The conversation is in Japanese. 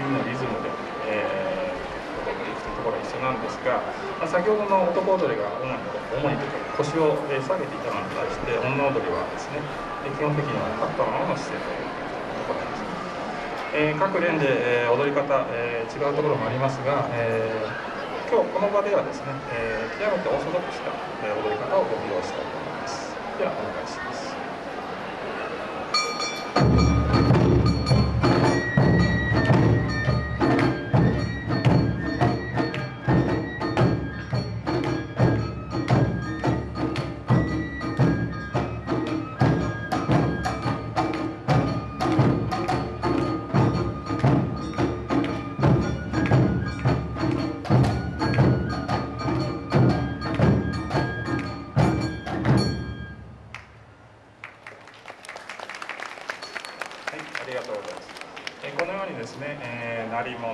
次のリズムで、えー、踊っていくというところは一緒なんですが、まあ、先ほどの男踊りが主に主にというか腰を下げていたのに対して女踊りはですね基本的には立ったままの姿勢というところです。えー、各連で、え、踊り方、えー、違うところもありますが、えー、今日この場ではですね、えー、極めてオーソドックスな、え踊り方をご披露したいと思います。ありがとうございます。えこのようにですね、えー、鳴り物、